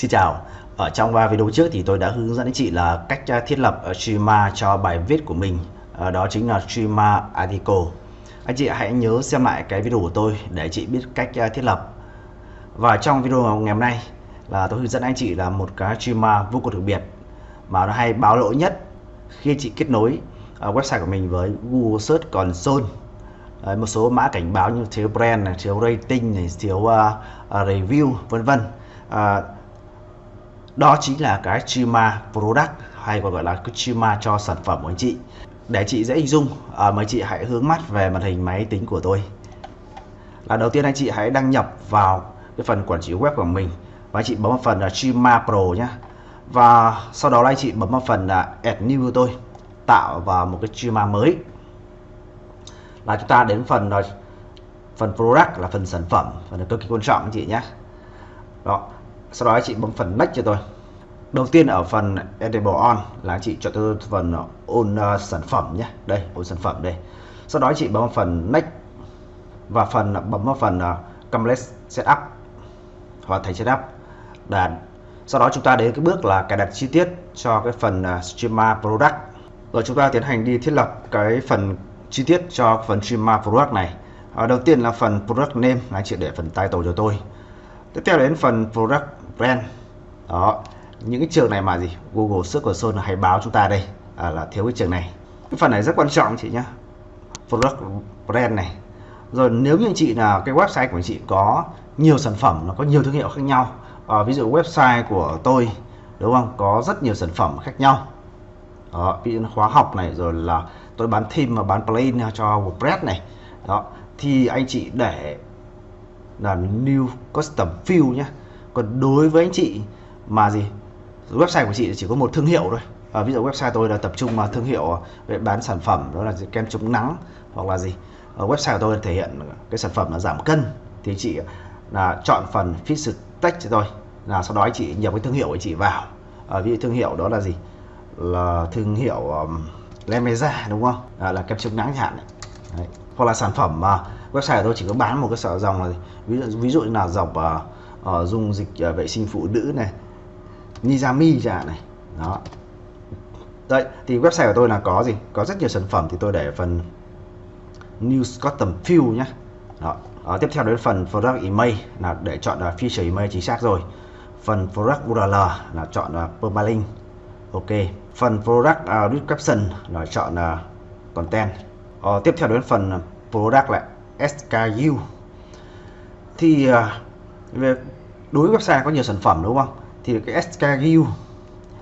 Xin chào, ở trong video trước thì tôi đã hướng dẫn anh chị là cách à, thiết lập à, schema cho bài viết của mình. Ờ, đó chính là schema article. Anh chị hãy nhớ xem lại cái video của tôi để chị biết cách à, thiết lập. Và trong video ngày hôm nay là tôi hướng dẫn anh chị là một cái schema vô cùng đặc biệt Mà nó hay báo lỗi nhất khi chị kết nối website của mình với Google Search Console Đấy, một số mã cảnh báo như thiếu brand này, thiếu rating này, thiếu uh, uh, review vân vân. Uh, đó chính là cái Chima product hay còn gọi là cái cho sản phẩm của anh chị. Để chị dễ hình dung à, mời chị hãy hướng mắt về màn hình máy tính của tôi. Là đầu tiên anh chị hãy đăng nhập vào cái phần quản trị web của mình và anh chị bấm vào phần là Chima pro nhé và sau đó anh chị bấm vào phần là add new của tôi tạo vào một cái Chima mới. Là chúng ta đến phần là phần product là phần sản phẩm phần cực kỳ quan trọng anh chị nhé đó sau đó anh chị bấm phần next cho tôi. Đầu tiên ở phần editable on là anh chị chọn tôi phần on uh, ờ, sản phẩm nhé. Đây on sản phẩm đây. Sau đó anh chị ờ, bấm vào phần next và phần bấm vào phần uh, complete setup hoàn thành setup đàn. Sau đó chúng ta đến cái bước là cài đặt chi tiết cho cái phần uh, streamer product. Rồi chúng ta tiến hành đi thiết lập cái phần chi tiết cho phần streamer product này. À, đầu tiên là phần product name là anh chị để phần title cho tôi. Tiếp theo đến phần product brand. Đó. Những cái trường này mà gì? Google Search Console hay báo chúng ta đây à, là thiếu cái trường này. Cái phần này rất quan trọng chị nhé product brand này. Rồi nếu như chị là cái website của chị có nhiều sản phẩm nó có nhiều thương hiệu khác nhau à, ví dụ website của tôi đúng không? Có rất nhiều sản phẩm khác nhau. Đó, ví dụ khóa học này rồi là tôi bán thêm và bán plugin cho WordPress này. Đó thì anh chị để là new custom field nhé còn đối với anh chị mà gì website của chị chỉ có một thương hiệu thôi. À, ví dụ website tôi là tập trung vào thương hiệu về bán sản phẩm đó là kem chống nắng hoặc là gì. Ở website của tôi thể hiện cái sản phẩm là giảm cân thì chị là chọn phần fit text cho tôi là sau đó anh chị nhập cái thương hiệu của chị vào. À, ví dụ thương hiệu đó là gì? Là thương hiệu um, Lemeza đúng không? À, là kem chống nắng chẳng hạn. Đấy. hoặc là sản phẩm mà website của tôi chỉ có bán một cái sở dòng là ví dụ ví dụ như là dòng uh, uh, dung dịch uh, vệ sinh phụ nữ này Nizami chẳng này đó. Đấy thì website của tôi là có gì? Có rất nhiều sản phẩm thì tôi để phần news custom field nhé đó. đó tiếp theo đến phần product email là để chọn là feature email chính xác rồi. Phần product URL là chọn là permalink ok. Phần product uh, description là chọn là content. Uh, tiếp theo đến phần product là SKU thì uh, về đối với website có nhiều sản phẩm đúng không? Thì cái SKU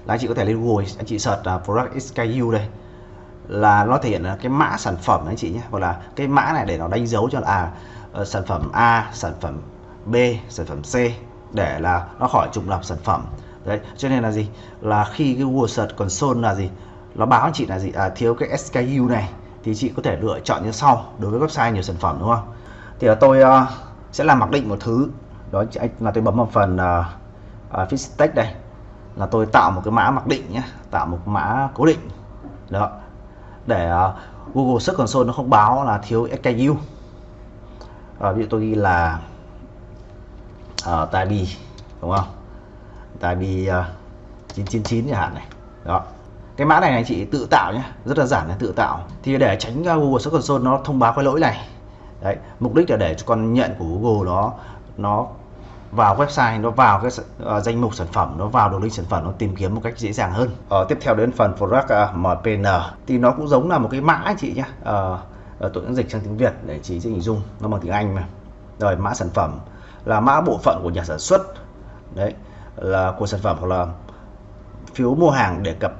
là anh chị có thể lên Google anh chị search uh, product SKU đây là nó thể hiện là cái mã sản phẩm anh chị nhé hoặc là cái mã này để nó đánh dấu cho là à, uh, sản phẩm A sản phẩm B sản phẩm C để là nó khỏi trùng lập sản phẩm. Đấy cho nên là gì? Là khi cái Google Search Console là gì? Nó báo anh chị là gì? À, thiếu cái SKU này thì chị có thể lựa chọn như sau đối với website nhiều sản phẩm đúng không? Thì là tôi uh, sẽ làm mặc định một thứ đó là tôi bấm vào phần uh, uh, fix text đây. Là tôi tạo một cái mã mặc định nhé tạo một mã cố định. Đó. Để uh, Google Search Console nó không báo là thiếu SKU uh, ví dụ tôi ghi là uh, Tabi đúng không? Tabi uh, 999 chẳng hạn này. Đó. Cái mã này anh chị tự tạo nhé rất là giản là tự tạo. Thì để tránh Google Search Console nó thông báo cái lỗi này. Đấy mục đích là để cho con nhận của Google nó nó vào website nó vào cái uh, danh mục sản phẩm nó vào đường link sản phẩm nó tìm kiếm một cách dễ dàng hơn. Uh, tiếp theo đến phần product uh, ờ, MPN thì nó cũng giống là một cái mã chị nhé uh, tôi cũng dịch sang tiếng Việt để chị dễ hình dung nó bằng tiếng Anh mà. Rồi mã sản phẩm là mã bộ phận của nhà sản xuất. Đấy là của sản phẩm hoặc là phiếu mua hàng để cập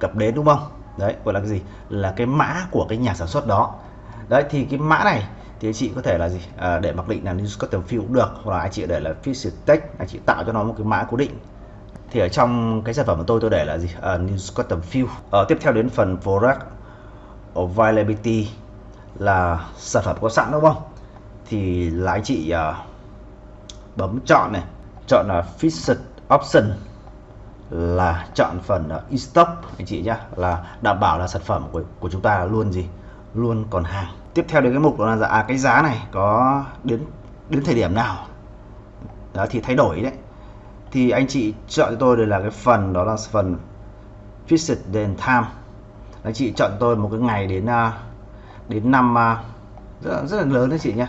cập đến đúng không? Đấy gọi là cái gì? Là cái mã của cái nhà sản xuất đó đấy thì cái mã này thì anh chị có thể là gì? À, để mặc định là news custom field cũng được hoặc là anh chị để là feature text anh chị tạo cho nó một cái mã cố định. Thì ở trong cái sản phẩm của tôi tôi để là gì? À, news custom field à, ờ, tiếp theo đến phần product availability là sản phẩm có sẵn đúng không? Thì là anh chị à, bấm chọn này chọn là Fixed option là chọn phần uh, in stock anh chị nhá là đảm bảo là sản phẩm của của chúng ta luôn gì? Luôn còn hàng tiếp theo đến cái mục đó là dạ, à, cái giá này có đến đến thời điểm nào? Đó thì thay đổi đấy. Thì anh chị chọn cho tôi đây là cái phần đó là phần fixed then time anh chị chọn tôi một cái ngày đến à, đến năm à, rất là, rất là lớn đấy chị nhé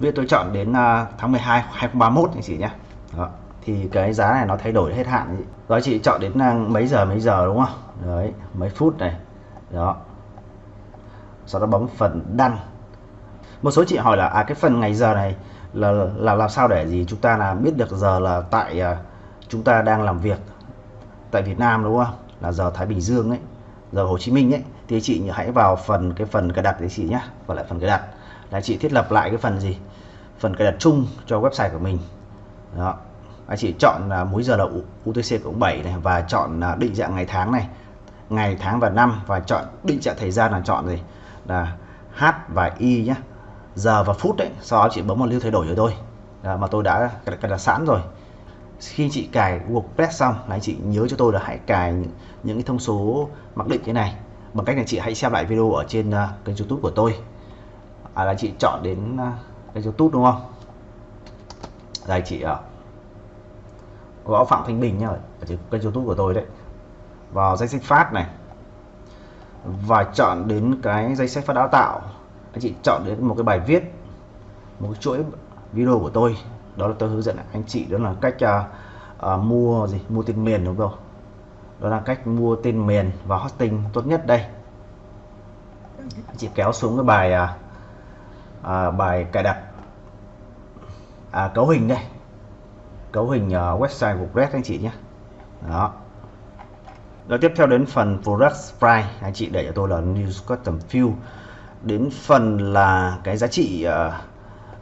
Bây tôi chọn đến à, tháng 12 2031 anh chị nhé đó. thì cái giá này nó thay đổi hết hạn rồi chị. Chọn đến mấy giờ mấy giờ đúng không? Đấy mấy phút này. Đó sau đó bấm phần đăng. Một số chị hỏi là à cái phần ngày giờ này là là làm sao để gì? Chúng ta là biết được giờ là tại uh, chúng ta đang làm việc tại Việt Nam đúng không? Là giờ Thái Bình Dương ấy giờ Hồ Chí Minh ấy. Thì chị hãy vào phần cái phần cài đặt đấy chị nhé và lại phần cài đặt. Là chị thiết lập lại cái phần gì? Phần cài đặt chung cho website của mình. Đó. Anh chị chọn là múi giờ là UTC cộng 7 này và chọn à, định dạng ngày tháng này ngày tháng và năm và chọn định dạng thời gian là chọn gì? Là H và Y nhé giờ và phút đấy sau đó chị bấm vào lưu thay đổi rồi thôi. À, mà tôi đã cài đặt sẵn rồi. Khi chị cài WordPress xong là chị nhớ cho tôi là hãy cài những, những cái thông số mặc định thế này. Bằng cách là chị hãy xem lại video ở trên uh, kênh youtube của tôi. À, là chị chọn đến uh, kênh youtube đúng không? Đây chị uh, gõ phạm thanh bình nhá ở trên kênh youtube của tôi đấy. Vào danh sách phát này và chọn đến cái danh sách phát đào tạo. Anh chị chọn đến một cái bài viết một cái chuỗi video của tôi. Đó là tôi hướng dẫn anh chị đó là cách uh, uh, mua gì? Mua tên miền đúng không? Đó là cách mua tên miền và hosting tốt nhất đây. Anh chị kéo xuống cái bài uh, uh, bài cài đặt à, cấu hình đây. Cấu hình uh, website của Red anh chị nhé. Đó rồi tiếp theo đến phần product price. Anh chị để cho tôi là news custom field đến phần là cái giá trị uh,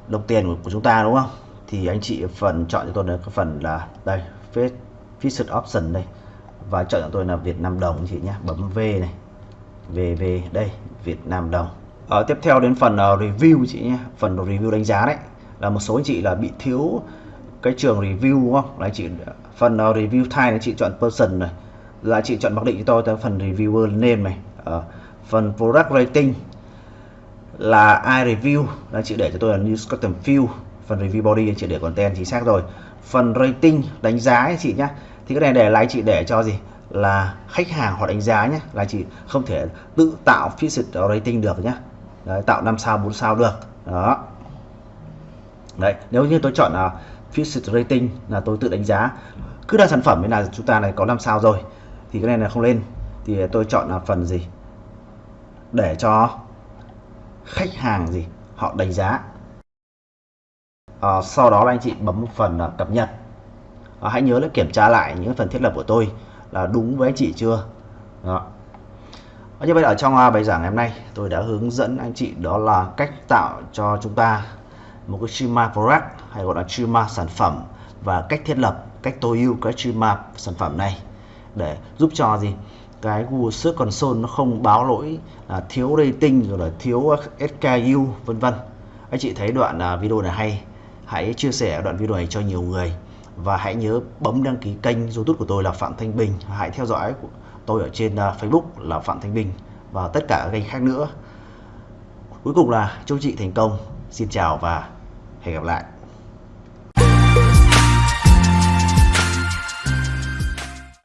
đồng tiền của chúng ta đúng không? Thì anh chị phần chọn cho tôi là cái phần là đây Fixed Option đây. Và chọn cho tôi là Việt Nam đồng chị nhé. Bấm V này. VV đây Việt Nam đồng. Ở tiếp theo đến phần uh, review chị nhé. Phần review đánh giá đấy. Là một số anh chị là bị thiếu cái trường review đúng không? Là chị phần uh, review type anh chị chọn person này giá chị chọn mặc định cho tôi tới phần reviewer name này ở ờ, phần product rating là ai review? Là chị để cho tôi là new custom field phần review body chị để content chính xác rồi. Phần rating đánh giá ấy chị nhá. Thì cái này để lại chị để cho gì? Là khách hàng họ đánh giá nhé là chị không thể tự tạo fixed rating được nhá. Đấy, tạo 5 sao 4 sao được. Đó. Đấy nếu như tôi chọn là uh, fixed rating là tôi tự đánh giá. Cứ là sản phẩm là chúng ta này có 5 sao rồi thì cái này là không lên. Thì tôi chọn là phần gì? Để cho khách hàng gì? Họ đánh giá. À, sau đó là anh chị bấm phần là cập nhật. À, hãy nhớ là kiểm tra lại những phần thiết lập của tôi là đúng với anh chị chưa? Đó. À, như vậy ở trong à, bài giảng ngày hôm nay tôi đã hướng dẫn anh chị đó là cách tạo cho chúng ta một cái schema product hay gọi là schema sản phẩm và cách thiết lập cách tối ưu cái schema sản phẩm này để giúp cho gì? Cái Google Search Console nó không báo lỗi là thiếu rating rồi là thiếu SKU vân vân. Anh chị thấy đoạn à, video này hay, hãy chia sẻ đoạn video này cho nhiều người. Và hãy nhớ bấm đăng ký kênh youtube của tôi là Phạm Thanh Bình. Hãy theo dõi tôi ở trên à, Facebook là Phạm Thanh Bình và tất cả các kênh khác nữa. Cuối cùng là chúc chị thành công. Xin chào và hẹn gặp lại.